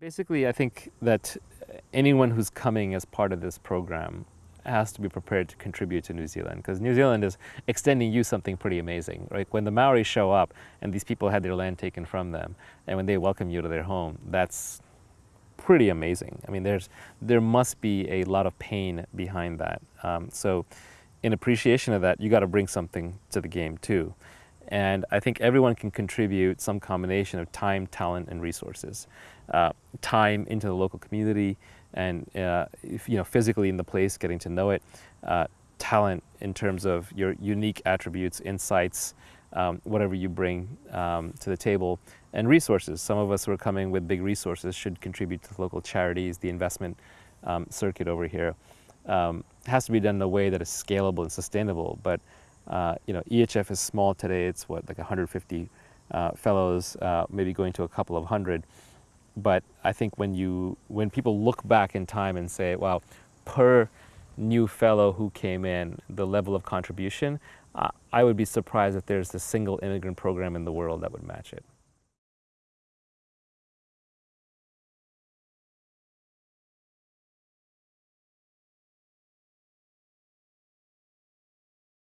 Basically, I think that anyone who's coming as part of this program has to be prepared to contribute to New Zealand because New Zealand is extending you something pretty amazing. Right? When the Maori show up and these people had their land taken from them and when they welcome you to their home, that's pretty amazing. I mean, there's, there must be a lot of pain behind that. Um, so in appreciation of that, you got to bring something to the game too. And I think everyone can contribute some combination of time, talent, and resources. Uh, time into the local community and uh, if, you know physically in the place, getting to know it. Uh, talent in terms of your unique attributes, insights, um, whatever you bring um, to the table, and resources. Some of us who are coming with big resources should contribute to local charities, the investment um, circuit over here. Um, has to be done in a way that is scalable and sustainable, but uh, you know, EHF is small today. It's what, like 150 uh, fellows, uh, maybe going to a couple of hundred. But I think when you, when people look back in time and say, wow, per new fellow who came in, the level of contribution, uh, I would be surprised if there's a single immigrant program in the world that would match it.